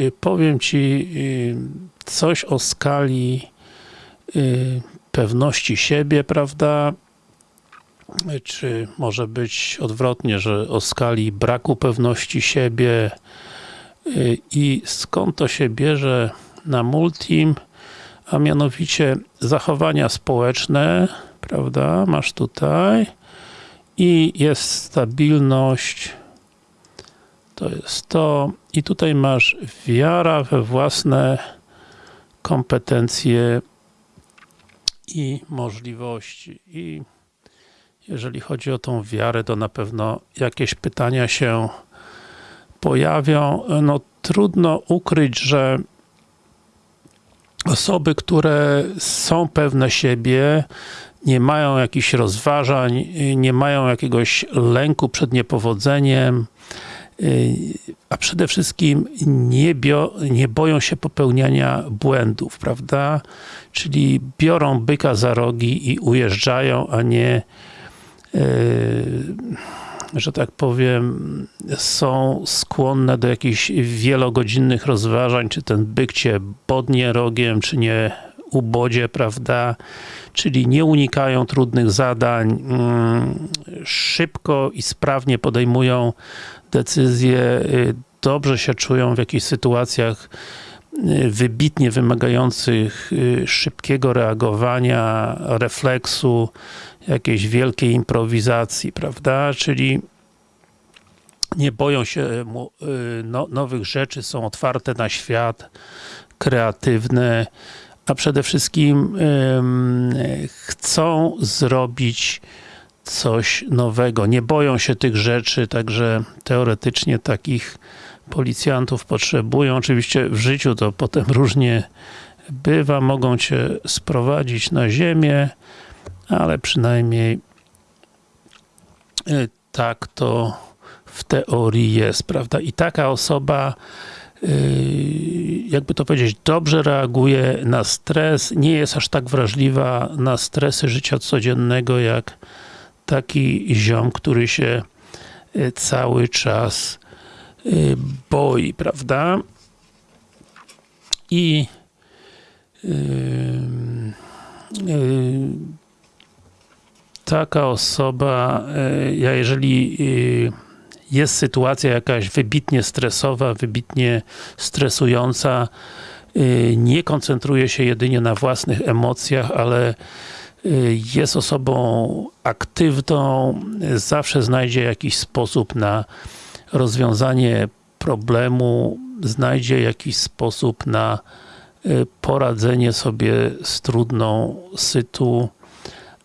y, powiem Ci y, coś o skali y, pewności siebie, prawda? Czy może być odwrotnie, że o skali braku pewności siebie i skąd to się bierze na multim, a mianowicie zachowania społeczne, prawda? Masz tutaj i jest stabilność, to jest to. I tutaj masz wiara we własne kompetencje i możliwości. I jeżeli chodzi o tą wiarę, to na pewno jakieś pytania się pojawią. No trudno ukryć, że osoby, które są pewne siebie, nie mają jakichś rozważań, nie mają jakiegoś lęku przed niepowodzeniem, a przede wszystkim nie, bio, nie boją się popełniania błędów, prawda? Czyli biorą byka za rogi i ujeżdżają, a nie yy, że tak powiem, są skłonne do jakichś wielogodzinnych rozważań, czy ten byk cię bodnie rogiem, czy nie ubodzie, prawda? Czyli nie unikają trudnych zadań, mm, szybko i sprawnie podejmują decyzje, y, dobrze się czują w jakichś sytuacjach y, wybitnie wymagających y, szybkiego reagowania, refleksu, jakiejś wielkiej improwizacji, prawda? Czyli nie boją się no, nowych rzeczy, są otwarte na świat, kreatywne, a przede wszystkim chcą zrobić coś nowego. Nie boją się tych rzeczy, także teoretycznie takich policjantów potrzebują. Oczywiście w życiu to potem różnie bywa, mogą cię sprowadzić na ziemię, ale przynajmniej y, tak to w teorii jest, prawda? I taka osoba y, jakby to powiedzieć, dobrze reaguje na stres, nie jest aż tak wrażliwa na stresy życia codziennego, jak taki ziom, który się y, cały czas boi, prawda? I yy, yy, taka osoba, e, ja jeżeli e, jest sytuacja jakaś wybitnie stresowa, wybitnie stresująca, e, nie koncentruje się jedynie na własnych emocjach, ale jest osobą aktywną, zawsze znajdzie jakiś sposób na rozwiązanie problemu, znajdzie jakiś sposób na poradzenie sobie z trudną sytuacją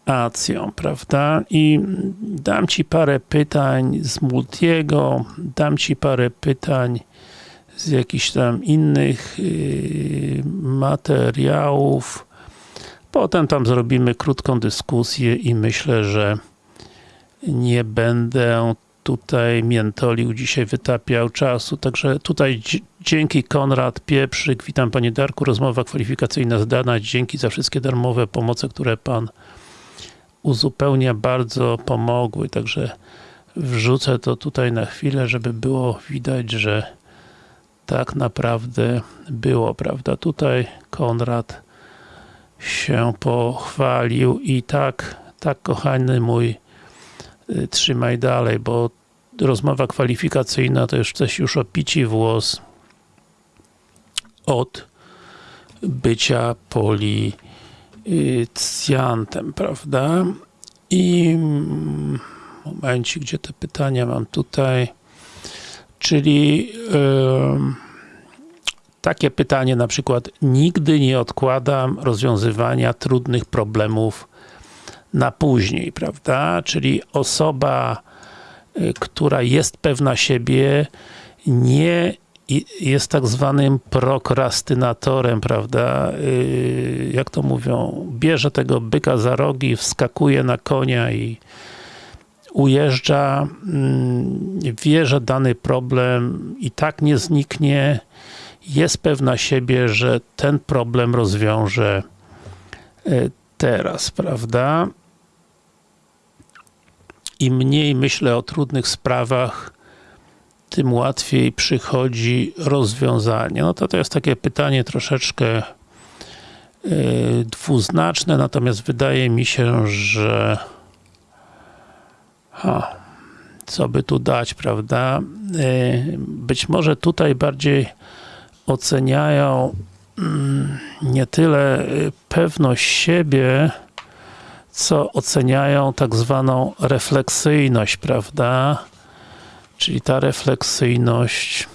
acją, prawda? I dam Ci parę pytań z Multiego, dam Ci parę pytań z jakichś tam innych yy, materiałów. Potem tam zrobimy krótką dyskusję i myślę, że nie będę tutaj miętolił, dzisiaj wytapiał czasu, także tutaj dzięki Konrad Pieprzyk, witam Panie Darku, rozmowa kwalifikacyjna zdana, dzięki za wszystkie darmowe pomoce, które Pan uzupełnia bardzo pomogły, także wrzucę to tutaj na chwilę, żeby było widać, że tak naprawdę było, prawda? Tutaj Konrad się pochwalił i tak, tak kochany mój y, trzymaj dalej, bo rozmowa kwalifikacyjna to już coś już o pici włos od bycia poli cjantem, prawda? I mm, momencie, gdzie te pytania mam tutaj, czyli yy, takie pytanie na przykład, nigdy nie odkładam rozwiązywania trudnych problemów na później, prawda? Czyli osoba, y, która jest pewna siebie, nie jest tak zwanym prokrastynatorem, prawda? Y, jak to mówią, bierze tego byka za rogi, wskakuje na konia i ujeżdża, mm, wie, że dany problem i tak nie zniknie, jest pewna siebie, że ten problem rozwiąże y, teraz, prawda? Im mniej myślę o trudnych sprawach, tym łatwiej przychodzi rozwiązanie. No to to jest takie pytanie troszeczkę yy, dwuznaczne, natomiast wydaje mi się, że ha, co by tu dać, prawda? Yy, być może tutaj bardziej oceniają mm, nie tyle y, pewność siebie, co oceniają tak zwaną refleksyjność, prawda? Czyli ta refleksyjność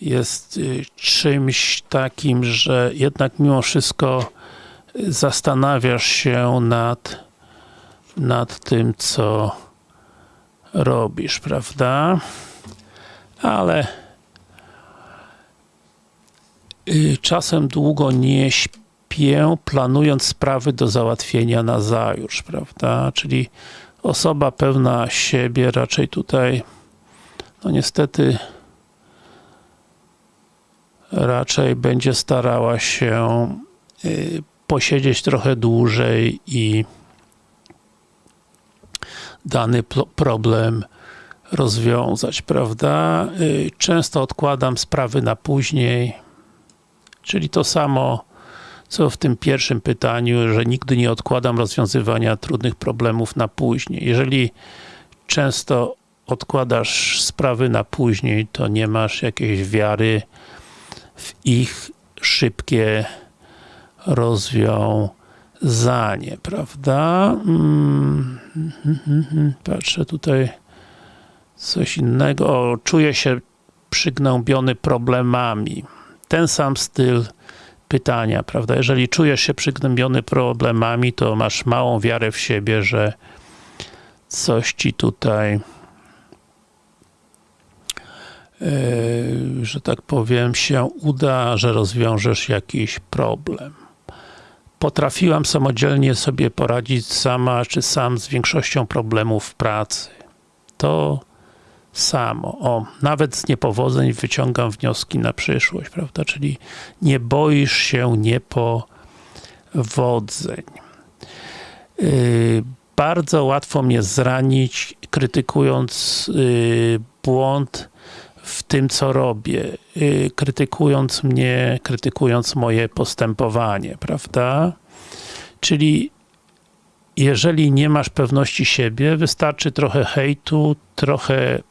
jest y, czymś takim, że jednak mimo wszystko zastanawiasz się nad, nad tym, co robisz, prawda? Ale y, czasem długo nie śpię, planując sprawy do załatwienia na zajutrz, prawda? Czyli osoba pewna siebie raczej tutaj no niestety raczej będzie starała się y, posiedzieć trochę dłużej i dany problem rozwiązać, prawda? Y, często odkładam sprawy na później, czyli to samo co w tym pierwszym pytaniu, że nigdy nie odkładam rozwiązywania trudnych problemów na później. Jeżeli często odkładasz sprawy na później, to nie masz jakiejś wiary w ich szybkie rozwiązanie, prawda? Mm, patrzę tutaj coś innego. O, czuję się przygnębiony problemami. Ten sam styl pytania, prawda? Jeżeli czujesz się przygnębiony problemami, to masz małą wiarę w siebie, że coś ci tutaj yy, że tak powiem, się uda, że rozwiążesz jakiś problem. Potrafiłam samodzielnie sobie poradzić sama, czy sam z większością problemów w pracy. To samo. O, nawet z niepowodzeń wyciągam wnioski na przyszłość, prawda? Czyli nie boisz się niepowodzeń. Yy, bardzo łatwo mnie zranić, krytykując yy, błąd w tym, co robię, yy, krytykując mnie, krytykując moje postępowanie, prawda? Czyli jeżeli nie masz pewności siebie, wystarczy trochę hejtu, trochę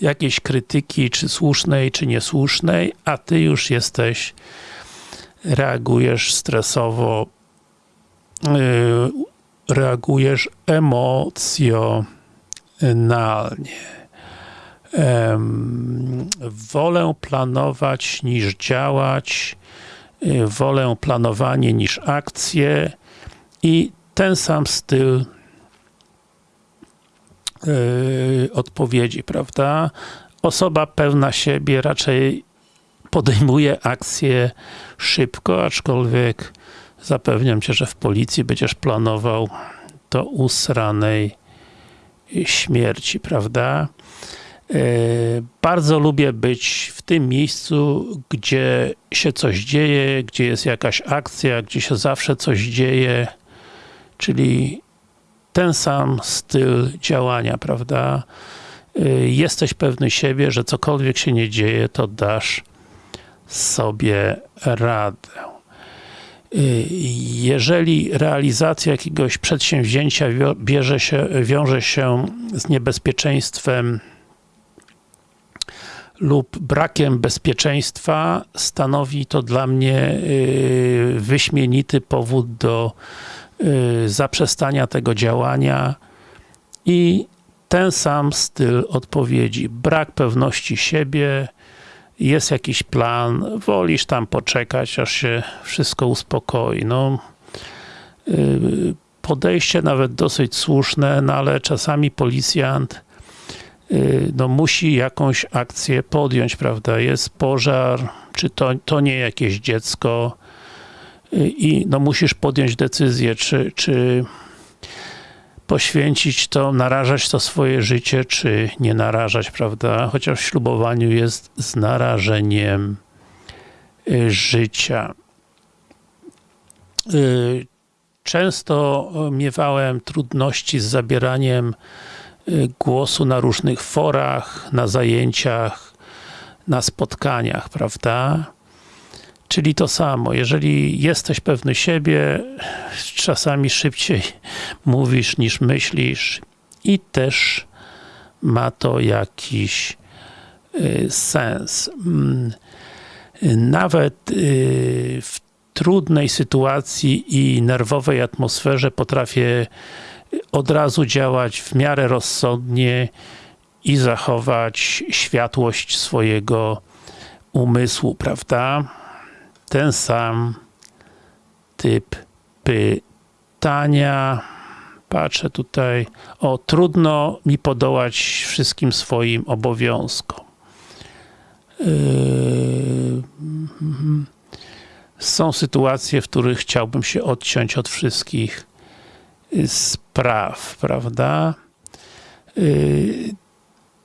jakiejś krytyki, czy słusznej, czy niesłusznej, a ty już jesteś, reagujesz stresowo, yy, reagujesz emocjonalnie. wolę planować niż działać, yy, wolę planowanie niż akcje i ten sam styl yy, odpowiedzi, prawda? Osoba pełna siebie raczej podejmuje akcję szybko, aczkolwiek zapewniam Cię, że w policji będziesz planował do usranej śmierci, prawda? Yy, bardzo lubię być w tym miejscu, gdzie się coś dzieje, gdzie jest jakaś akcja, gdzie się zawsze coś dzieje, czyli ten sam styl działania, prawda? Y, jesteś pewny siebie, że cokolwiek się nie dzieje, to dasz sobie radę. Y, jeżeli realizacja jakiegoś przedsięwzięcia bierze się, wiąże się z niebezpieczeństwem lub brakiem bezpieczeństwa, stanowi to dla mnie y, wyśmienity powód do zaprzestania tego działania i ten sam styl odpowiedzi. Brak pewności siebie, jest jakiś plan, wolisz tam poczekać, aż się wszystko uspokoi. No, y, podejście nawet dosyć słuszne, no ale czasami policjant y, no, musi jakąś akcję podjąć, prawda? Jest pożar, czy to, to nie jakieś dziecko, i no musisz podjąć decyzję, czy, czy poświęcić to, narażać to swoje życie, czy nie narażać, prawda? Chociaż w ślubowaniu jest z narażeniem y, życia. Y, często miewałem trudności z zabieraniem y, głosu na różnych forach, na zajęciach, na spotkaniach, prawda? Czyli to samo, jeżeli jesteś pewny siebie, czasami szybciej mówisz niż myślisz i też ma to jakiś y, sens. Mm, nawet y, w trudnej sytuacji i nerwowej atmosferze potrafię od razu działać w miarę rozsądnie i zachować światłość swojego umysłu, prawda? Ten sam typ pytania. Patrzę tutaj. O, trudno mi podołać wszystkim swoim obowiązkom. Yy, są sytuacje, w których chciałbym się odciąć od wszystkich spraw, prawda? Yy,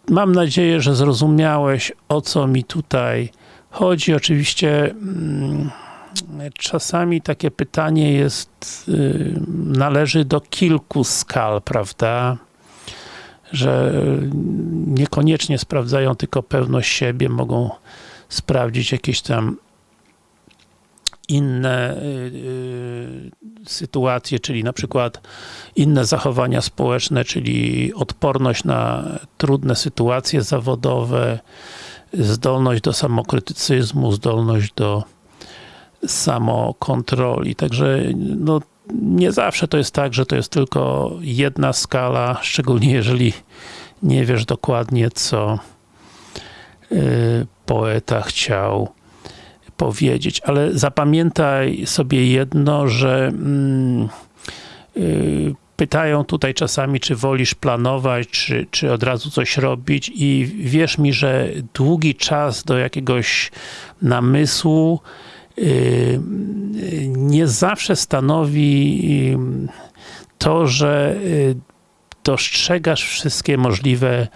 mam nadzieję, że zrozumiałeś, o co mi tutaj chodzi. Oczywiście mm, czasami takie pytanie jest, yy, należy do kilku skal, prawda? Że niekoniecznie sprawdzają tylko pewność siebie, mogą sprawdzić jakieś tam inne y, sytuacje, czyli na przykład inne zachowania społeczne, czyli odporność na trudne sytuacje zawodowe, zdolność do samokrytycyzmu, zdolność do samokontroli. Także no, nie zawsze to jest tak, że to jest tylko jedna skala, szczególnie jeżeli nie wiesz dokładnie, co y, poeta chciał powiedzieć, ale zapamiętaj sobie jedno, że mm, yy, pytają tutaj czasami, czy wolisz planować, czy, czy od razu coś robić i wierz mi, że długi czas do jakiegoś namysłu yy, nie zawsze stanowi yy, to, że yy, dostrzegasz wszystkie możliwe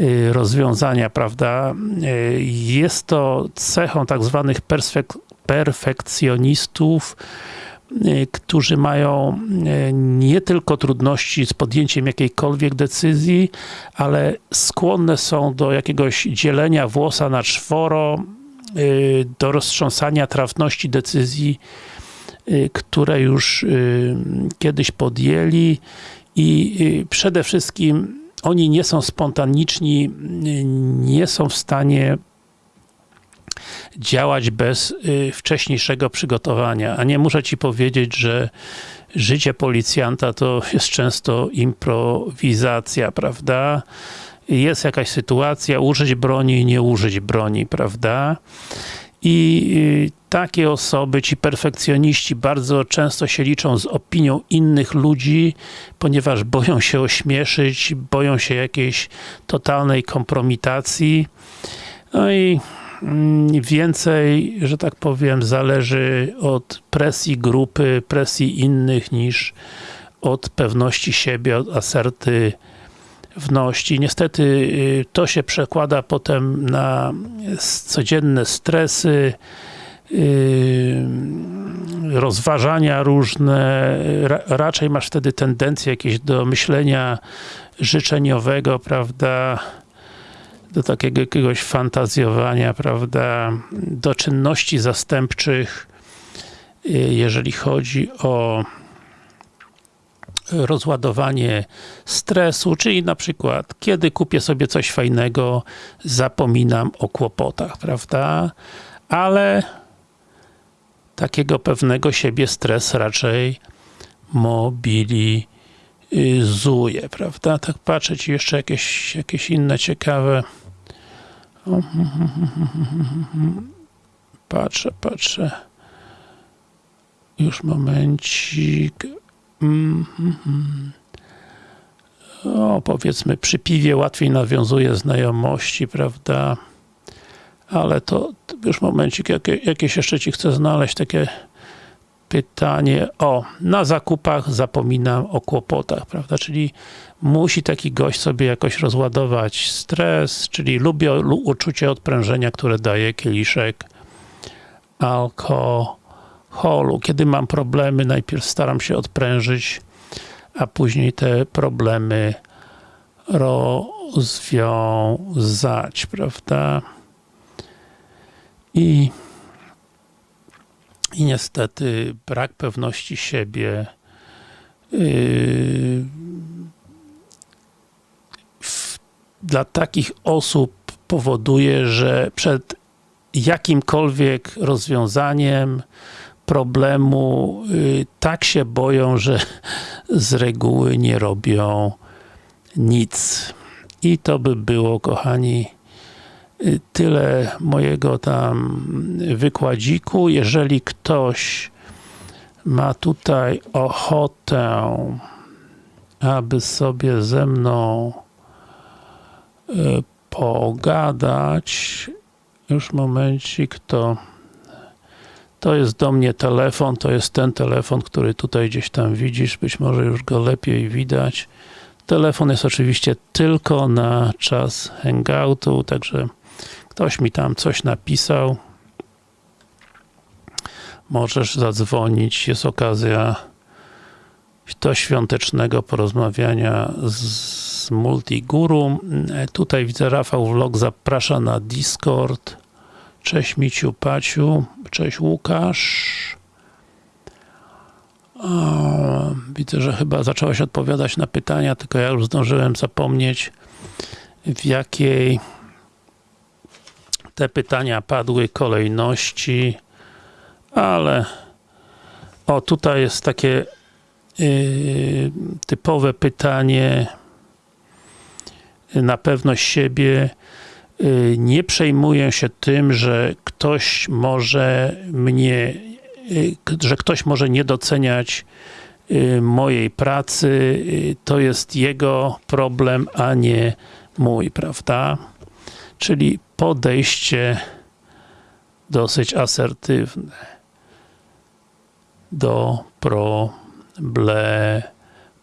Y, rozwiązania, prawda? Y, jest to cechą tak zwanych perfekcjonistów, y, którzy mają nie tylko trudności z podjęciem jakiejkolwiek decyzji, ale skłonne są do jakiegoś dzielenia włosa na czworo, do roztrząsania trafności decyzji, które już kiedyś podjęli. I przede wszystkim oni nie są spontaniczni, nie są w stanie działać bez y, wcześniejszego przygotowania. A nie muszę Ci powiedzieć, że życie policjanta to jest często improwizacja, prawda? Jest jakaś sytuacja, użyć broni, nie użyć broni, prawda? I y, takie osoby, ci perfekcjoniści bardzo często się liczą z opinią innych ludzi, ponieważ boją się ośmieszyć, boją się jakiejś totalnej kompromitacji. No i więcej, że tak powiem, zależy od presji grupy, presji innych niż od pewności siebie, od aserty wności. Niestety y, to się przekłada potem na codzienne stresy, y, rozważania różne, raczej masz wtedy tendencję jakieś do myślenia życzeniowego, prawda, do takiego jakiegoś fantazjowania, prawda, do czynności zastępczych, y, jeżeli chodzi o rozładowanie stresu, czyli na przykład, kiedy kupię sobie coś fajnego, zapominam o kłopotach, prawda? Ale takiego pewnego siebie stres raczej mobilizuje, prawda? Tak patrzę ci jeszcze jakieś, jakieś inne ciekawe patrzę, patrzę już momencik Mm, o, powiedzmy, przy piwie łatwiej nawiązuje znajomości, prawda? Ale to już momencik, jakie, jakieś jeszcze Ci chcę znaleźć, takie pytanie. O, na zakupach zapominam o kłopotach, prawda? Czyli musi taki gość sobie jakoś rozładować stres, czyli lubię uczucie odprężenia, które daje kieliszek alkoholu holu. Kiedy mam problemy, najpierw staram się odprężyć, a później te problemy rozwiązać, prawda? I, i niestety brak pewności siebie yy, dla takich osób powoduje, że przed jakimkolwiek rozwiązaniem problemu yy, tak się boją, że z reguły nie robią nic. I to by było, kochani, y, tyle mojego tam wykładziku. Jeżeli ktoś ma tutaj ochotę, aby sobie ze mną y, pogadać, już momencik, to to jest do mnie telefon, to jest ten telefon, który tutaj gdzieś tam widzisz, być może już go lepiej widać. Telefon jest oczywiście tylko na czas hangoutu, także ktoś mi tam coś napisał. Możesz zadzwonić, jest okazja do świątecznego porozmawiania z Multiguru. Tutaj widzę Rafał Vlog zaprasza na Discord. Cześć Miciu, Paciu, cześć Łukasz. O, widzę, że chyba zaczęłaś odpowiadać na pytania, tylko ja już zdążyłem zapomnieć w jakiej te pytania padły kolejności, ale o, tutaj jest takie typowe pytanie na pewność siebie. Yy, nie przejmuję się tym, że ktoś może mnie Y, że ktoś może nie doceniać y, mojej pracy, y, to jest jego problem, a nie mój, prawda? Czyli podejście dosyć asertywne do problemu.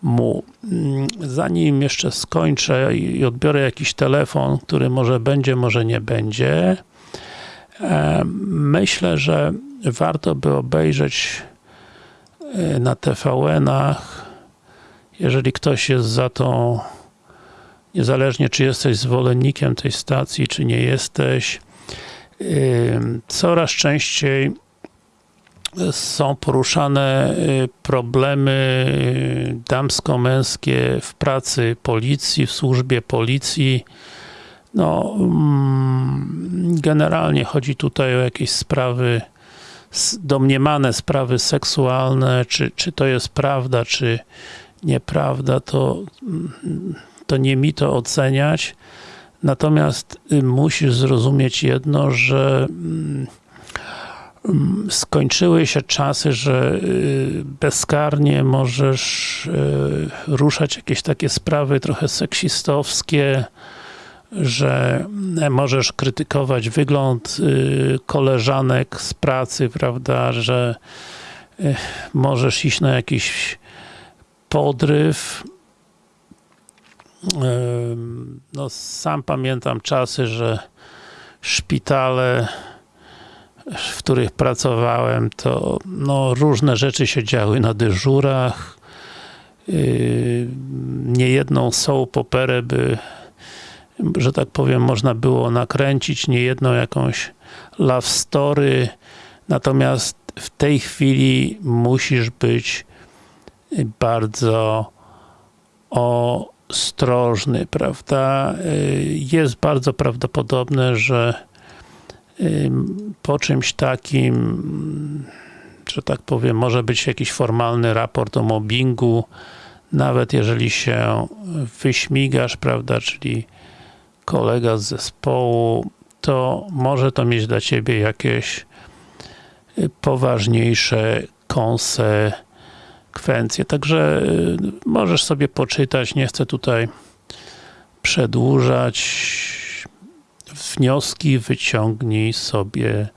Mm, zanim jeszcze skończę i odbiorę jakiś telefon, który może będzie, może nie będzie, myślę, że warto by obejrzeć e, na TVN-ach, jeżeli ktoś jest za tą, niezależnie czy jesteś zwolennikiem tej stacji, czy nie jesteś, coraz częściej są poruszane e, problemy damsko-męskie w pracy policji, w służbie policji, no, mm, generalnie chodzi tutaj o jakieś sprawy, domniemane sprawy seksualne, czy, czy to jest prawda, czy nieprawda, to, mm, to nie mi to oceniać. Natomiast y, musisz zrozumieć jedno, że mm, skończyły się czasy, że y, bezkarnie możesz y, ruszać jakieś takie sprawy trochę seksistowskie, że możesz krytykować wygląd y, koleżanek z pracy, prawda, że y, możesz iść na jakiś podryw. Y, no, sam pamiętam czasy, że szpitale, w których pracowałem, to no, różne rzeczy się działy na dyżurach. Niejedną soap operę by że tak powiem, można było nakręcić niejedną jakąś love story, natomiast w tej chwili musisz być bardzo ostrożny, prawda? Jest bardzo prawdopodobne, że po czymś takim, że tak powiem, może być jakiś formalny raport o mobbingu, nawet jeżeli się wyśmigasz, prawda, czyli kolega z zespołu, to może to mieć dla Ciebie jakieś y, poważniejsze konsekwencje. Także y, możesz sobie poczytać, nie chcę tutaj przedłużać. Wnioski wyciągnij sobie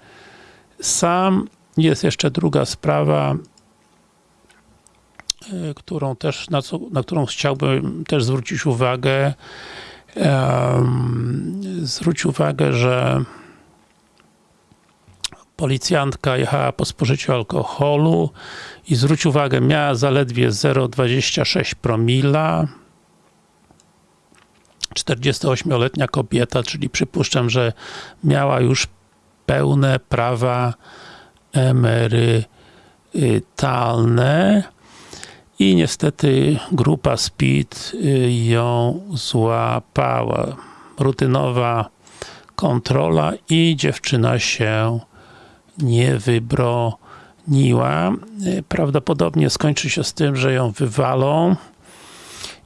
sam. Jest jeszcze druga sprawa, y, którą też, na, co, na którą chciałbym też zwrócić uwagę zwróć uwagę, że policjantka jechała po spożyciu alkoholu i zwróć uwagę, miała zaledwie 0,26 promila. 48-letnia kobieta, czyli przypuszczam, że miała już pełne prawa emerytalne i niestety grupa SPID ją złapała. Rutynowa kontrola i dziewczyna się nie wybroniła. Prawdopodobnie skończy się z tym, że ją wywalą.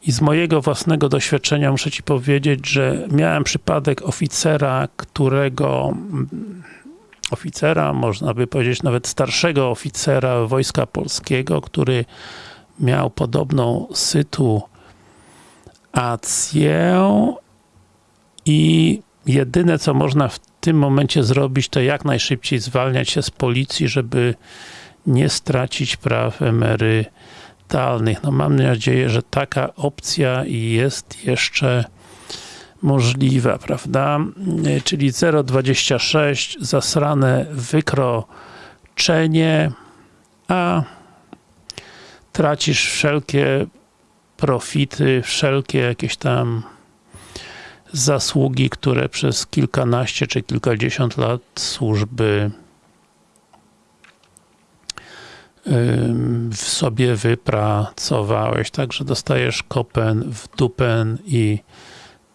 I z mojego własnego doświadczenia muszę Ci powiedzieć, że miałem przypadek oficera, którego oficera, można by powiedzieć nawet starszego oficera Wojska Polskiego, który miał podobną sytuację i jedyne co można w tym momencie zrobić, to jak najszybciej zwalniać się z policji, żeby nie stracić praw emerytalnych. No mam nadzieję, że taka opcja jest jeszcze możliwa, prawda? Czyli 0,26 zasrane wykroczenie, a tracisz wszelkie profity, wszelkie jakieś tam zasługi, które przez kilkanaście czy kilkadziesiąt lat służby w sobie wypracowałeś, także dostajesz kopen w dupen i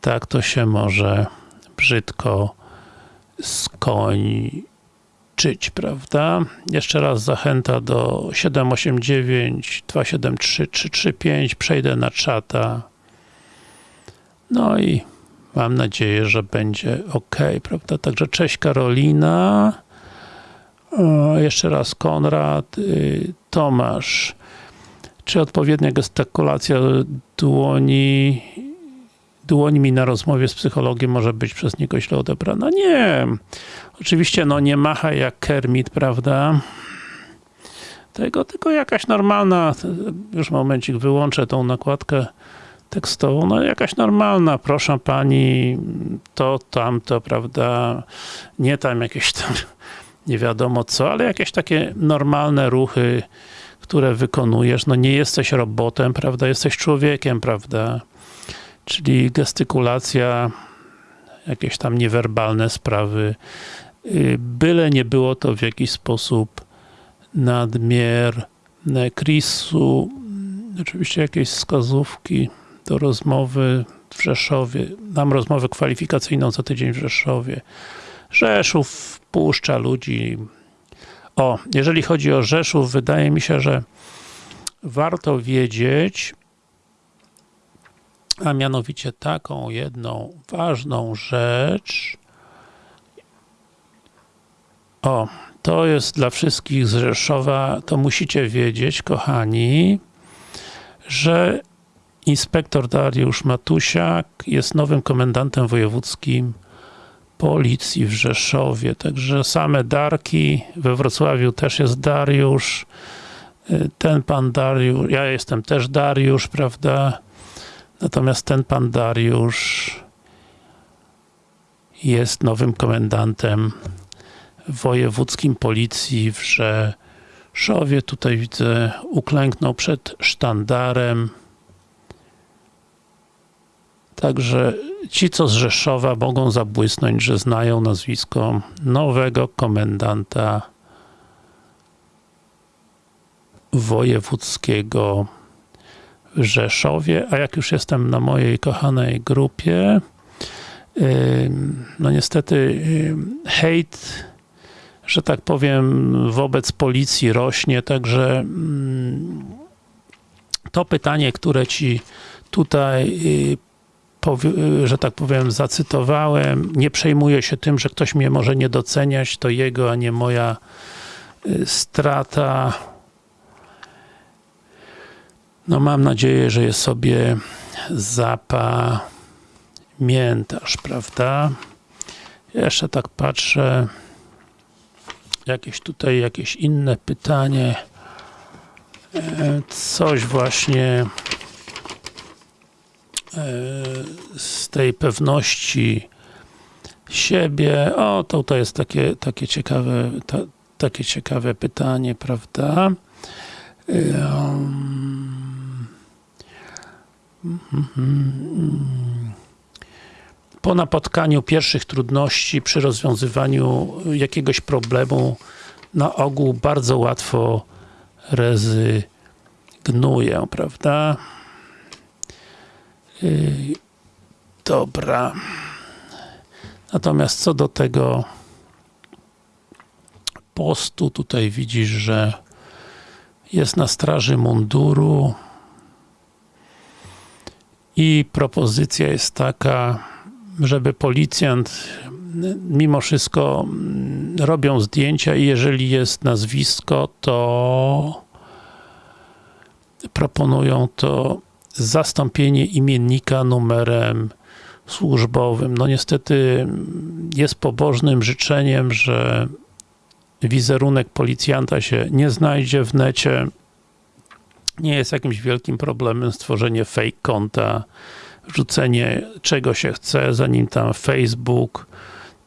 tak to się może brzydko skończyć, prawda? Jeszcze raz zachęta do 789 273 335, przejdę na czata no i mam nadzieję, że będzie ok, prawda? Także cześć Karolina jeszcze raz Konrad y, Tomasz czy odpowiednia gestykulacja dłoni dłońmi na rozmowie z psychologiem może być przez niego źle odebrana? Nie. Oczywiście, no nie macha jak Kermit, prawda? Tego, tylko jakaś normalna, już momencik, wyłączę tą nakładkę tekstową, no jakaś normalna, proszę pani, to, tamto, prawda, nie tam jakieś tam, nie wiadomo co, ale jakieś takie normalne ruchy, które wykonujesz, no nie jesteś robotem, prawda, jesteś człowiekiem, prawda, czyli gestykulacja, jakieś tam niewerbalne sprawy, y, byle nie było to w jakiś sposób nadmierne. Chrisu, oczywiście jakieś wskazówki do rozmowy w Rzeszowie. Mam rozmowę kwalifikacyjną za tydzień w Rzeszowie. Rzeszów wpuszcza ludzi. O, jeżeli chodzi o Rzeszów, wydaje mi się, że warto wiedzieć, a mianowicie taką jedną ważną rzecz. O, to jest dla wszystkich z Rzeszowa, to musicie wiedzieć, kochani, że inspektor Dariusz Matusiak jest nowym komendantem wojewódzkim policji w Rzeszowie, także same Darki, we Wrocławiu też jest Dariusz, ten pan Dariusz, ja jestem też Dariusz, prawda, natomiast ten pan Dariusz jest nowym komendantem wojewódzkim policji w Rzeszowie, tutaj widzę, uklęknął przed sztandarem, Także ci, co z Rzeszowa mogą zabłysnąć, że znają nazwisko nowego komendanta wojewódzkiego w Rzeszowie, a jak już jestem na mojej kochanej grupie, no niestety hejt, że tak powiem, wobec policji rośnie, także to pytanie, które Ci tutaj y, że tak powiem, zacytowałem. Nie przejmuję się tym, że ktoś mnie może nie doceniać, to jego, a nie moja y, strata. No mam nadzieję, że je sobie zapamiętasz, prawda? Jeszcze tak patrzę. Jakieś tutaj, jakieś inne pytanie. E, coś właśnie z tej pewności siebie. O, to, to jest takie, takie ciekawe, ta, takie ciekawe pytanie, prawda? Um, po napotkaniu pierwszych trudności przy rozwiązywaniu jakiegoś problemu na ogół bardzo łatwo rezygnuję, prawda? Yy, dobra. Natomiast co do tego postu, tutaj widzisz, że jest na straży munduru i propozycja jest taka, żeby policjant mimo wszystko robią zdjęcia i jeżeli jest nazwisko, to proponują to zastąpienie imiennika numerem służbowym. No niestety jest pobożnym życzeniem, że wizerunek policjanta się nie znajdzie w necie. Nie jest jakimś wielkim problemem stworzenie fake konta, rzucenie czego się chce, zanim tam Facebook,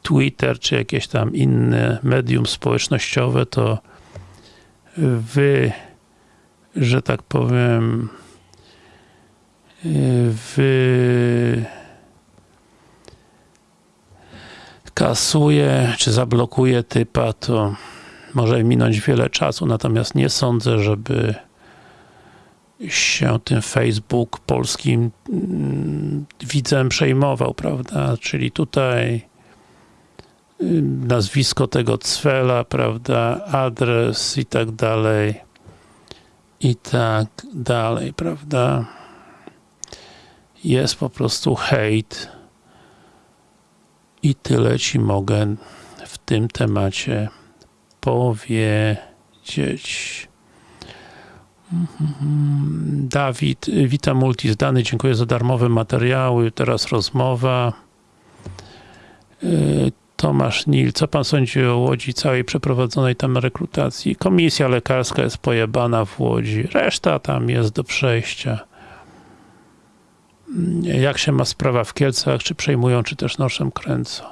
Twitter, czy jakieś tam inne medium społecznościowe, to wy, że tak powiem, wy kasuje, czy zablokuje typa, to może minąć wiele czasu, natomiast nie sądzę, żeby się tym Facebook polskim mm, widzem przejmował, prawda? Czyli tutaj nazwisko tego cwela, prawda, adres i tak dalej i tak dalej, prawda? Jest po prostu hejt i tyle Ci mogę w tym temacie powiedzieć. Dawid, witam multi zdany, dziękuję za darmowe materiały, teraz rozmowa. Y, Tomasz Nil, co pan sądzi o Łodzi całej przeprowadzonej tam rekrutacji? Komisja lekarska jest pojebana w Łodzi, reszta tam jest do przejścia. Jak się ma sprawa w Kielcach, czy przejmują, czy też noszem kręcą?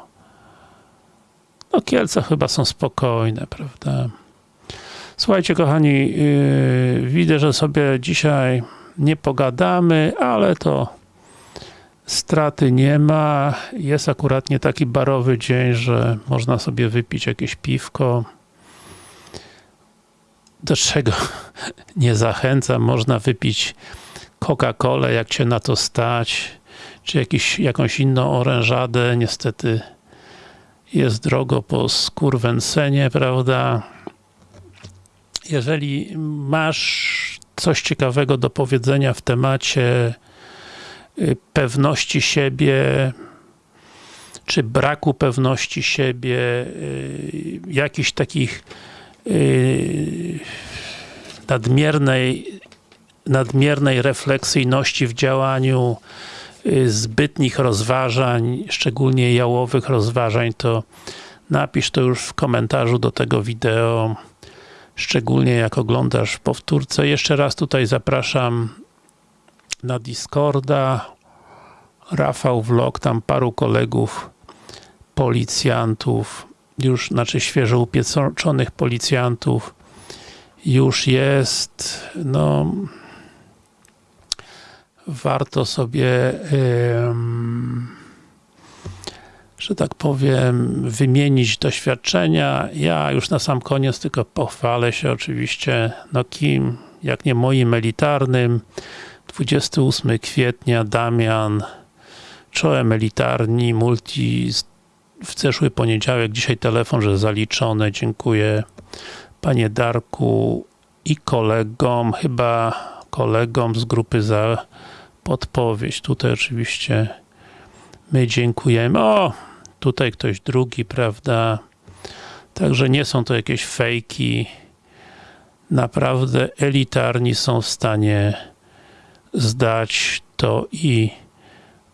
No Kielce chyba są spokojne, prawda? Słuchajcie, kochani, yy, widzę, że sobie dzisiaj nie pogadamy, ale to straty nie ma. Jest akurat nie taki barowy dzień, że można sobie wypić jakieś piwko. Do czego nie zachęcam, można wypić Coca-Colę, jak się na to stać, czy jakiś, jakąś inną orężadę. Niestety jest drogo po skurwensenie, prawda? jeżeli masz coś ciekawego do powiedzenia w temacie y, pewności siebie, czy braku pewności siebie, y, jakichś takich y, nadmiernej, nadmiernej refleksyjności w działaniu, zbytnich rozważań, szczególnie jałowych rozważań, to napisz to już w komentarzu do tego wideo szczególnie jak oglądasz powtórce. Jeszcze raz tutaj zapraszam na Discorda. Rafał Vlog, tam paru kolegów, policjantów, już, znaczy świeżo upieczonych policjantów już jest, no warto sobie że tak powiem, wymienić doświadczenia. Ja już na sam koniec tylko pochwalę się oczywiście, no kim, jak nie moim elitarnym. 28 kwietnia, Damian, czołem elitarni, multi w zeszły poniedziałek, dzisiaj telefon, że zaliczone, dziękuję panie Darku i kolegom, chyba kolegom z grupy za podpowiedź. Tutaj oczywiście my dziękujemy. O, tutaj ktoś drugi, prawda? Także nie są to jakieś fejki. Naprawdę elitarni są w stanie zdać to i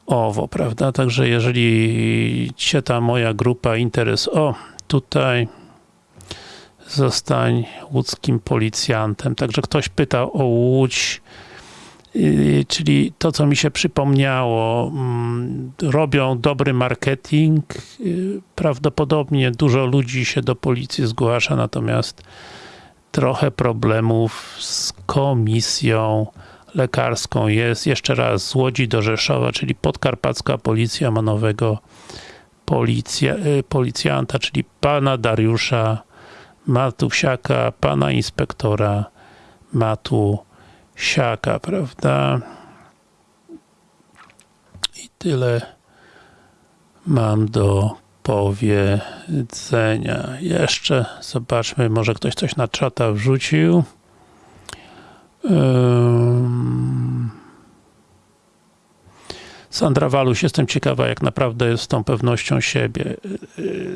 owo, prawda? Także jeżeli Cię ta moja grupa interes, o, tutaj zostań łódzkim policjantem. Także ktoś pytał o Łódź, czyli to, co mi się przypomniało, mm, robią dobry marketing, yy, prawdopodobnie dużo ludzi się do policji zgłasza, natomiast trochę problemów z komisją lekarską jest. Jeszcze raz, z Łodzi do Rzeszowa, czyli podkarpacka policja ma nowego policja, yy, policjanta, czyli pana Dariusza Matusiaka, pana inspektora Matusiaka, prawda? I tyle mam do powiedzenia. Jeszcze zobaczmy, może ktoś coś na czata wrzucił. Um, Sandra Waluś, jestem ciekawa, jak naprawdę jest z tą pewnością siebie.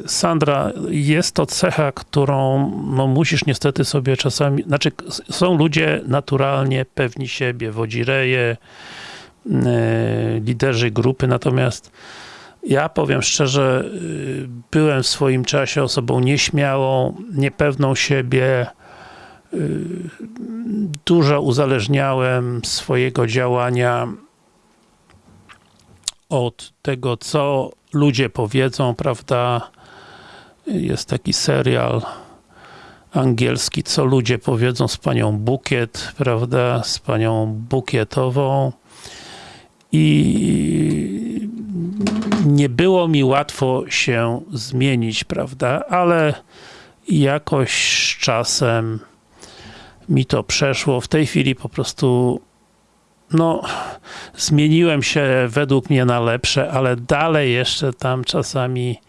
Sandra, jest to cecha, którą no, musisz niestety sobie czasami, znaczy są ludzie naturalnie pewni siebie, wodzireje, yy, liderzy grupy, natomiast ja powiem szczerze, yy, byłem w swoim czasie osobą nieśmiałą, niepewną siebie, yy, dużo uzależniałem swojego działania od tego, co ludzie powiedzą, prawda? Jest taki serial angielski, co ludzie powiedzą z panią Bukiet, prawda? Z panią Bukietową. I nie było mi łatwo się zmienić, prawda? Ale jakoś z czasem mi to przeszło. W tej chwili po prostu no, zmieniłem się według mnie na lepsze, ale dalej jeszcze tam czasami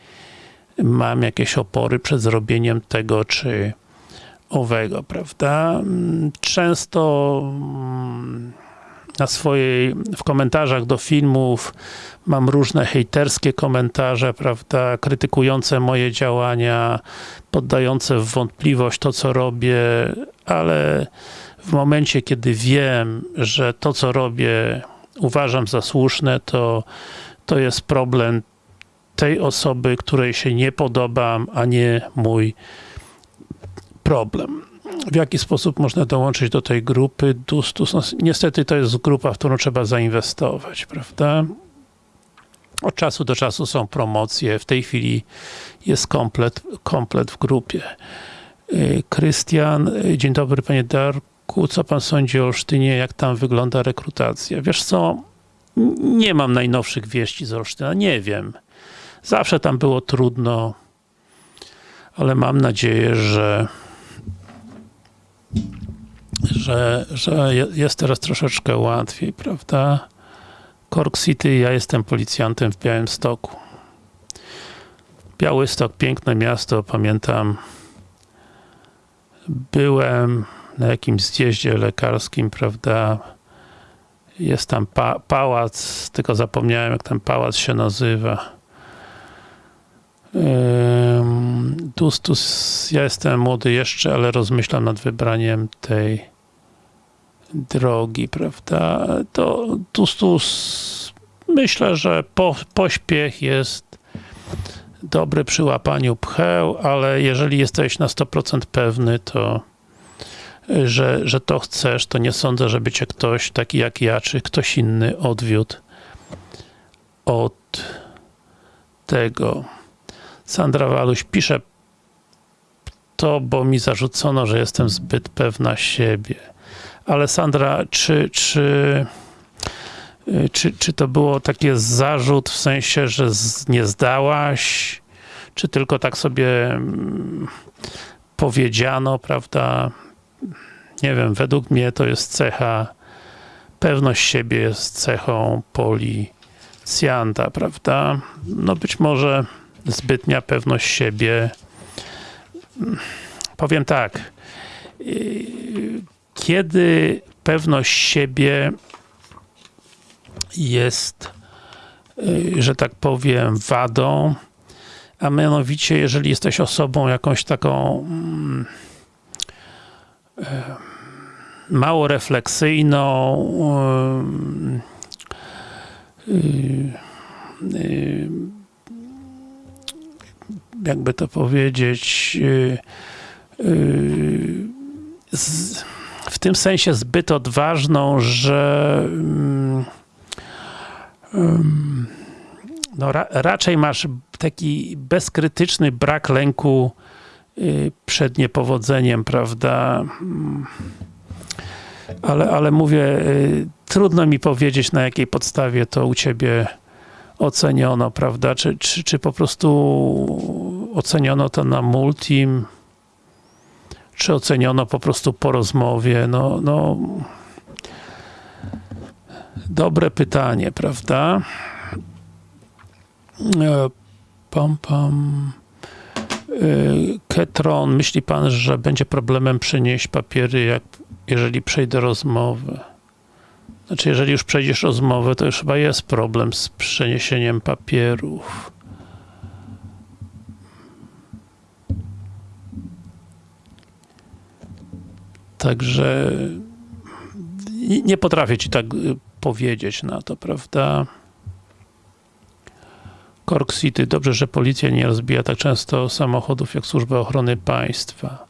mam jakieś opory przed zrobieniem tego czy owego, prawda? Często mm, na swojej, w komentarzach do filmów mam różne hejterskie komentarze, prawda, krytykujące moje działania, poddające w wątpliwość to, co robię, ale w momencie, kiedy wiem, że to, co robię, uważam za słuszne, to, to jest problem tej osoby, której się nie podobam, a nie mój problem. W jaki sposób można dołączyć do tej grupy Dustus? No, niestety to jest grupa, w którą trzeba zainwestować, prawda? Od czasu do czasu są promocje, w tej chwili jest komplet, komplet w grupie. Y, Krystian, y, dzień dobry panie Darku co pan sądzi o Olsztynie, jak tam wygląda rekrutacja? Wiesz co, nie mam najnowszych wieści z Olsztyna, nie wiem. Zawsze tam było trudno, ale mam nadzieję, że że, że jest teraz troszeczkę łatwiej, prawda? Cork City, ja jestem policjantem w Białymstoku. Białystok, piękne miasto, pamiętam byłem na jakimś zjeździe lekarskim, prawda, jest tam pa pałac, tylko zapomniałem jak ten pałac się nazywa. Dustus, ja jestem młody jeszcze, ale rozmyślam nad wybraniem tej drogi, prawda? To Dustus, myślę, że po, pośpiech jest dobry przy łapaniu pcheł, ale jeżeli jesteś na 100% pewny, to że, że to chcesz, to nie sądzę, żeby cię ktoś taki jak ja, czy ktoś inny odwiódł od tego. Sandra Waluś pisze to, bo mi zarzucono, że jestem zbyt pewna siebie. Ale Sandra, czy, czy, czy, czy to było takie zarzut w sensie, że nie zdałaś, czy tylko tak sobie mm, powiedziano, prawda? Nie wiem, według mnie to jest cecha, pewność siebie jest cechą policjanta, prawda? No być może zbytnia pewność siebie. Powiem tak, kiedy pewność siebie jest, że tak powiem, wadą, a mianowicie, jeżeli jesteś osobą jakąś taką mało refleksyjną, jakby to powiedzieć, w tym sensie zbyt odważną, że no, ra, raczej masz taki bezkrytyczny brak lęku przed niepowodzeniem, prawda? Mm. Ale, ale mówię, y, trudno mi powiedzieć, na jakiej podstawie to u ciebie oceniono, prawda? Czy, czy, czy po prostu oceniono to na multim, czy oceniono po prostu po rozmowie? No, no dobre pytanie, prawda? E, Pam, pam. E, Ketron, myśli pan, że będzie problemem przenieść papiery, jak, jeżeli przejdę rozmowę? Znaczy, jeżeli już przejdziesz rozmowę, to już chyba jest problem z przeniesieniem papierów. Także nie potrafię ci tak y, powiedzieć na to, prawda? Cork City. Dobrze, że policja nie rozbija tak często samochodów jak Służba Ochrony Państwa.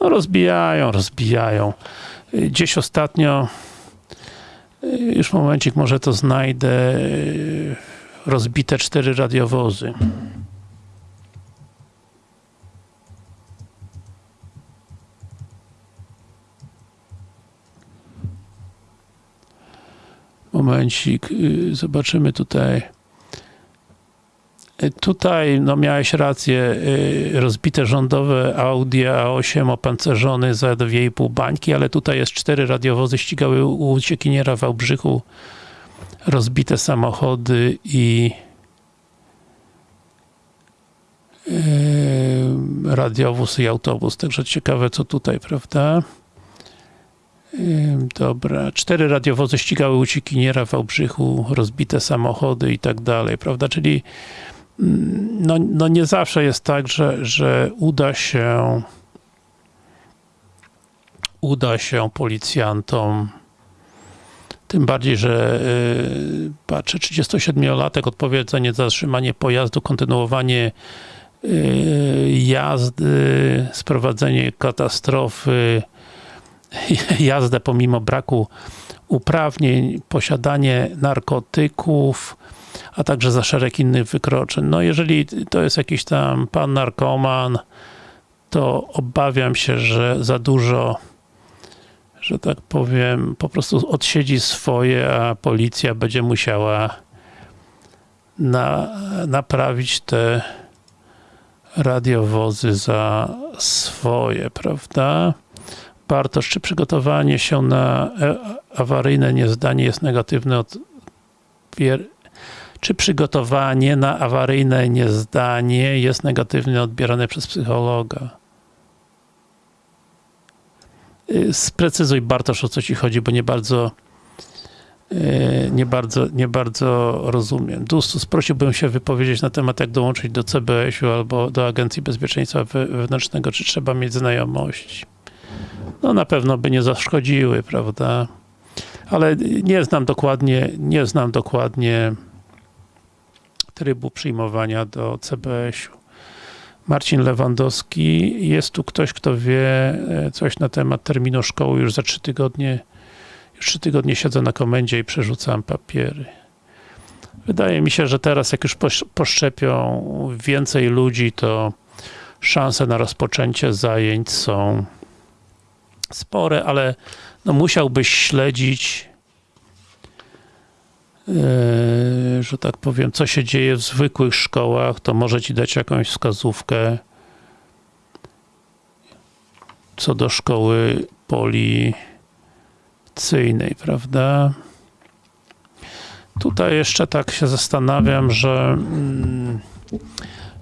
No rozbijają, rozbijają. Gdzieś ostatnio y, już momencik, może to znajdę y, rozbite cztery radiowozy. Momencik, y, zobaczymy tutaj. Y, Tutaj, no miałeś rację, y, rozbite rządowe Audi A8 opancerzony za 2,5 bańki, ale tutaj jest cztery radiowozy, ścigały uciekiniera w Wałbrzychu, rozbite samochody i yy, radiowóz i autobus, także ciekawe co tutaj, prawda? Ym, Dobra, cztery radiowozy ścigały uciekiniera w Wałbrzychu, rozbite samochody i tak dalej, prawda? Czyli no, no nie zawsze jest tak, że, że uda się uda się policjantom tym bardziej, że yy, patrzę, 37-latek odpowie za niezatrzymanie pojazdu, kontynuowanie yy, jazdy, sprowadzenie katastrofy, jazdę pomimo braku uprawnień, posiadanie narkotyków, a także za szereg innych wykroczeń. No jeżeli to jest jakiś tam pan narkoman, to obawiam się, że za dużo, że tak powiem, po prostu odsiedzi swoje, a policja będzie musiała na, naprawić te radiowozy za swoje, prawda? Bartosz, czy przygotowanie się na e, awaryjne niezdanie jest negatywne od. Czy przygotowanie na awaryjne niezdanie jest negatywnie odbierane przez psychologa? Y, Sprecyzuj Bartosz, o co ci chodzi, bo nie bardzo y, nie bardzo, nie bardzo rozumiem. Dustus, prosiłbym się wypowiedzieć na temat, jak dołączyć do CBS-u albo do Agencji Bezpieczeństwa We- Wewnętrznego, czy trzeba mieć znajomości no na pewno by nie zaszkodziły, prawda? Ale nie znam dokładnie, nie znam dokładnie trybu przyjmowania do CBS-u. Marcin Lewandowski, jest tu ktoś, kto wie e, coś na temat terminu szkoły, już za trzy tygodnie, już trzy tygodnie siedzę na komendzie i przerzucam papiery. Wydaje mi się, że teraz jak już posz- poszczepią więcej ludzi, to szanse na rozpoczęcie zajęć są spore, ale no musiałbyś śledzić, że tak powiem, co się dzieje w zwykłych szkołach, to może ci dać jakąś wskazówkę co do szkoły policyjnej, prawda? Tutaj jeszcze tak się zastanawiam, że mm,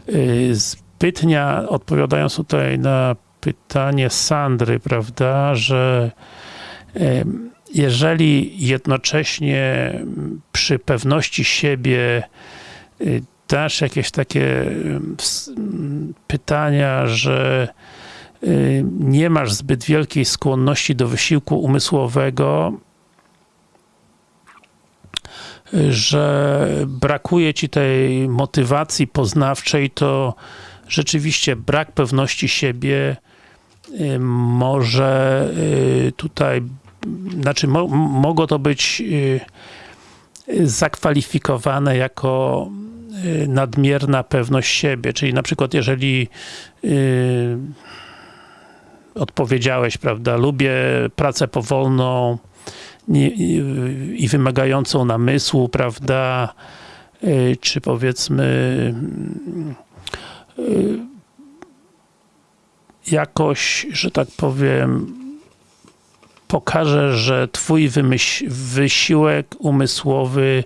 yy, zbytnia, odpowiadając tutaj na pytanie Sandry, prawda, że em, jeżeli jednocześnie przy pewności siebie y, dasz jakieś takie em, ws- m, pytania, że y, nie masz zbyt wielkiej skłonności do wysiłku umysłowego, że brakuje ci tej motywacji poznawczej, to rzeczywiście brak pewności siebie y, może tutaj, znaczy mo, mogło to być y, zakwalifikowane jako y, nadmierna pewność siebie, czyli na przykład jeżeli y, odpowiedziałeś, prawda, lubię pracę powolną i, wymagającą namysłu, prawda, czy powiedzmy jakoś, że tak powiem, pokaże, że twój wysiłek umysłowy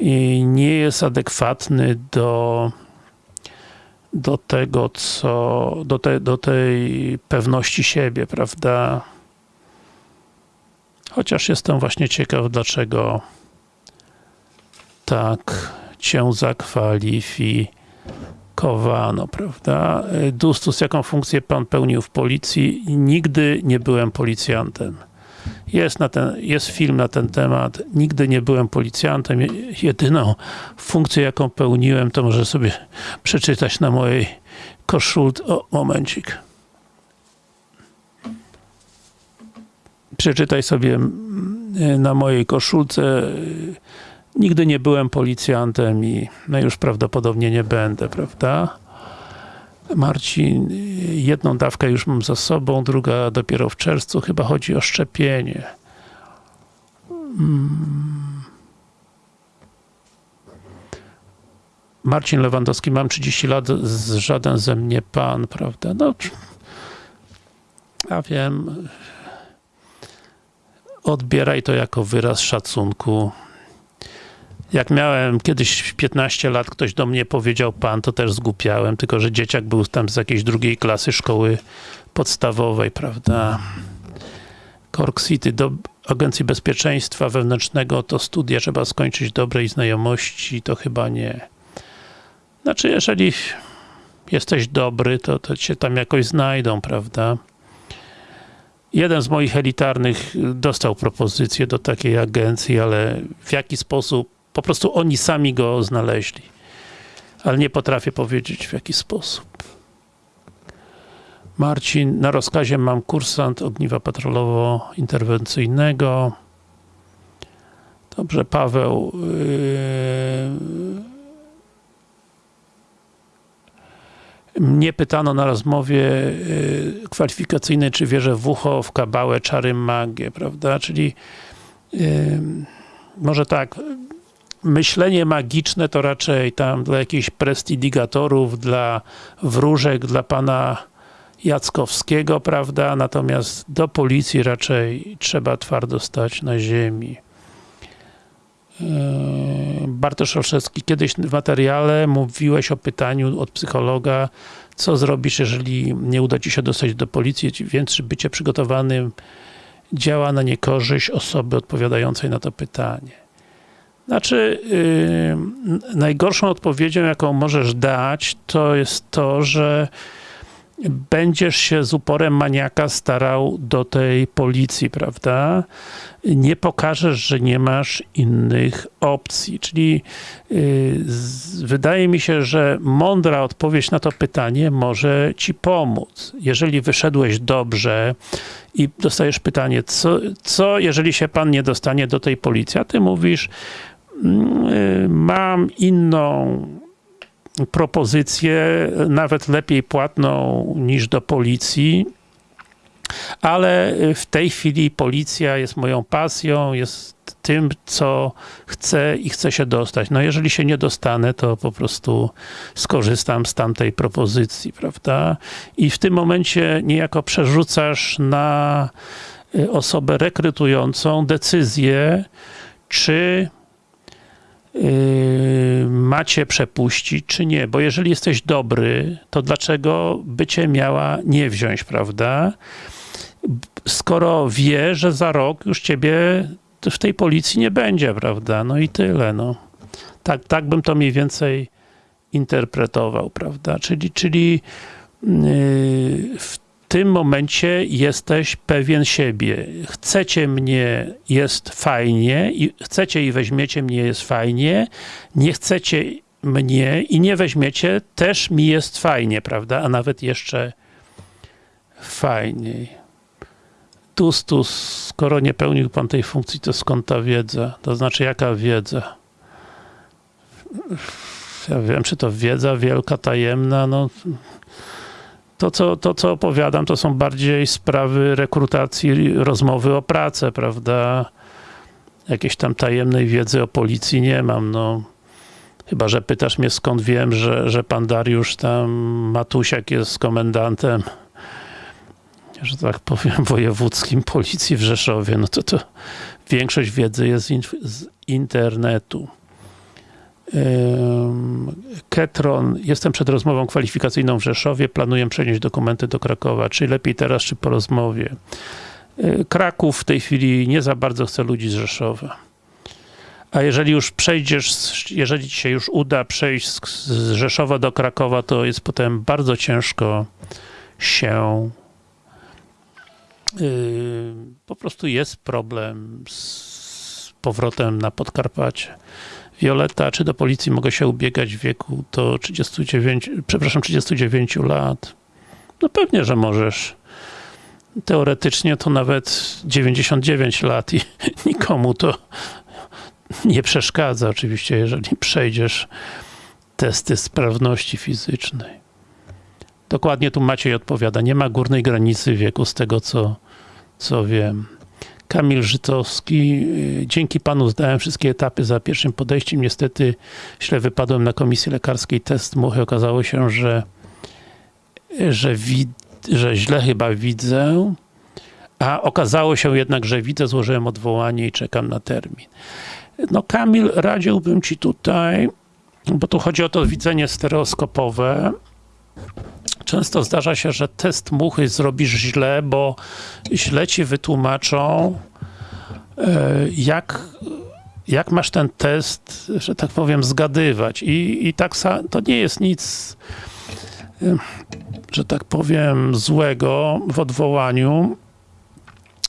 y, nie jest adekwatny do do tego, co, do, te, do tej pewności siebie, prawda? Chociaż jestem właśnie ciekaw, dlaczego tak cię zakwalifikowano, prawda? Dustus, jaką funkcję pan pełnił w policji? Nigdy nie byłem policjantem. Jest, na ten, jest film na ten temat. Nigdy nie byłem policjantem. Jedyną funkcję, jaką pełniłem, to może sobie przeczytać na mojej koszulce. O, momencik. Przeczytaj sobie mm, na mojej koszulce. Nigdy nie byłem policjantem i no już prawdopodobnie nie będę, prawda? Marcin, jedną dawkę już mam za sobą, druga dopiero w czerwcu, chyba chodzi o szczepienie. Marcin Lewandowski, mam 30 lat, żaden ze mnie pan, prawda? No, ja wiem, odbieraj to jako wyraz szacunku. Jak miałem kiedyś 15 lat, ktoś do mnie powiedział pan, to też zgłupiałem, tylko że dzieciak był tam z jakiejś drugiej klasy szkoły podstawowej, prawda? Cork City, do Agencji Bezpieczeństwa Wewnętrznego to studia trzeba skończyć dobrej znajomości, to chyba nie. Znaczy, jeżeli jesteś dobry, to, to cię tam jakoś znajdą, prawda? Jeden z moich elitarnych dostał propozycję do takiej agencji, ale w jaki sposób po prostu oni sami go znaleźli. Ale nie potrafię powiedzieć w jaki sposób. Marcin, na rozkazie mam kursant ogniwa patrolowo-interwencyjnego. Dobrze, Paweł. Yy... Mnie pytano na rozmowie yy, kwalifikacyjnej, czy wierzę w ucho, w kabałę, czary, magię, prawda? Czyli yy, może tak, myślenie magiczne to raczej tam dla jakichś prestidigatorów, dla wróżek, dla pana Jackowskiego, prawda? Natomiast do policji raczej trzeba twardo stać na ziemi. Bartosz Olszewski, kiedyś w materiale mówiłeś o pytaniu od psychologa, co zrobisz, jeżeli nie uda ci się dostać do policji, więc bycie przygotowanym działa na niekorzyść osoby odpowiadającej na to pytanie. Znaczy, yy, najgorszą odpowiedzią, jaką możesz dać, to jest to, że będziesz się z uporem maniaka starał do tej policji, prawda? Nie pokażesz, że nie masz innych opcji, czyli yy, z, wydaje mi się, że mądra odpowiedź na to pytanie może ci pomóc. Jeżeli wyszedłeś dobrze i dostajesz pytanie, co, co jeżeli się pan nie dostanie do tej policji, a ty mówisz, mam inną propozycję, nawet lepiej płatną niż do policji, ale w tej chwili policja jest moją pasją, jest tym, co chcę i chcę się dostać. No jeżeli się nie dostanę, to po prostu skorzystam z tamtej propozycji, prawda? I w tym momencie niejako przerzucasz na osobę rekrutującą decyzję, czy macie przepuścić, czy nie, bo jeżeli jesteś dobry, to dlaczego by cię miała nie wziąć, prawda? Skoro wie, że za rok już ciebie w tej policji nie będzie, prawda? No i tyle, no. Tak, tak bym to mniej więcej interpretował, prawda? Czyli, czyli yy, w tym momencie jesteś pewien siebie. Chcecie mnie, jest fajnie, i chcecie i weźmiecie mnie, jest fajnie, nie chcecie mnie i nie weźmiecie, też mi jest fajnie, prawda? A nawet jeszcze fajniej. Tustus, skoro nie pełnił pan tej funkcji, to skąd ta wiedza? To znaczy, jaka wiedza? Ja wiem, czy to wiedza wielka, tajemna, no to co, to, co opowiadam, to są bardziej sprawy rekrutacji, rozmowy o pracę, prawda? Jakiejś tam tajemnej wiedzy o policji nie mam, no. Chyba, że pytasz mnie skąd wiem, że, że pan Dariusz tam Matusiak jest komendantem, że tak powiem, wojewódzkim policji w Rzeszowie, no to to większość wiedzy jest z internetu. Ketron, jestem przed rozmową kwalifikacyjną w Rzeszowie, planuję przenieść dokumenty do Krakowa, czy lepiej teraz, czy po rozmowie. Kraków w tej chwili nie za bardzo chce ludzi z Rzeszowa. A jeżeli już przejdziesz, jeżeli ci się już uda przejść z Rzeszowa do Krakowa, to jest potem bardzo ciężko się po prostu jest problem z powrotem na Podkarpacie. Violeta, czy do policji mogę się ubiegać w wieku do 39, przepraszam, 39 lat? No pewnie, że możesz. Teoretycznie to nawet 99 lat i nikomu to nie przeszkadza oczywiście, jeżeli przejdziesz testy sprawności fizycznej. Dokładnie tu Maciej odpowiada, nie ma górnej granicy wieku z tego co, co wiem. Kamil Żytowski, dzięki panu zdałem wszystkie etapy za pierwszym podejściem, niestety źle wypadłem na komisji lekarskiej. Test muchy, okazało się, że że, wid, że źle chyba widzę, a okazało się jednak, że widzę, złożyłem odwołanie i czekam na termin. No Kamil, radziłbym ci tutaj, bo tu chodzi o to widzenie stereoskopowe, Często zdarza się, że test muchy zrobisz źle, bo źle ci wytłumaczą, jak, jak masz ten test, że tak powiem, zgadywać. I, i tak to nie jest nic, że tak powiem, złego w odwołaniu,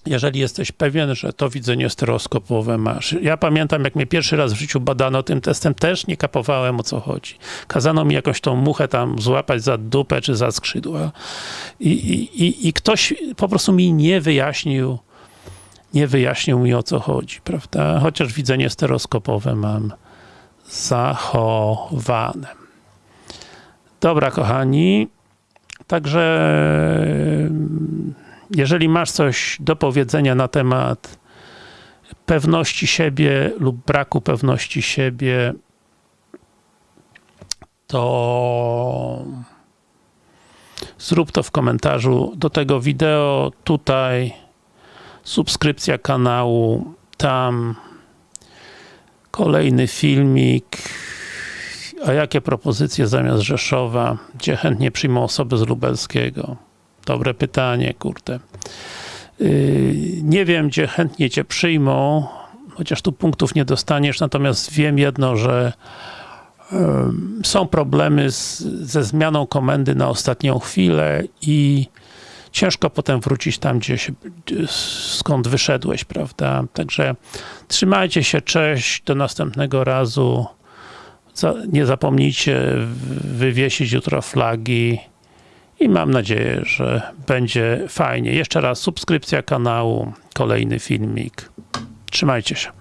jeżeli jesteś pewien, że to widzenie stereoskopowe masz. Ja pamiętam, jak mnie pierwszy raz w życiu badano tym testem, też nie kapowałem o co chodzi. Kazano mi jakąś tą muchę tam złapać za dupę czy za skrzydła i, i, i ktoś po prostu mi nie wyjaśnił, nie wyjaśnił mi o co chodzi, prawda? Chociaż widzenie stereoskopowe mam zachowane. Dobra, kochani. Także jeżeli masz coś do powiedzenia na temat pewności siebie lub braku pewności siebie, to zrób to w komentarzu do tego wideo, tutaj subskrypcja kanału, tam kolejny filmik, a jakie propozycje zamiast Rzeszowa, gdzie chętnie przyjmą osoby z Lubelskiego. Dobre pytanie, kurde. Yy, nie wiem, gdzie chętnie cię przyjmą, chociaż tu punktów nie dostaniesz, natomiast wiem jedno, że są problemy z, ze zmianą komendy na ostatnią chwilę i ciężko potem wrócić tam, gdzie się, skąd wyszedłeś, prawda? Także trzymajcie się, cześć, do następnego razu. Nie zapomnijcie wywiesić jutro flagi i mam nadzieję, że będzie fajnie. Jeszcze raz subskrypcja kanału, kolejny filmik. Trzymajcie się.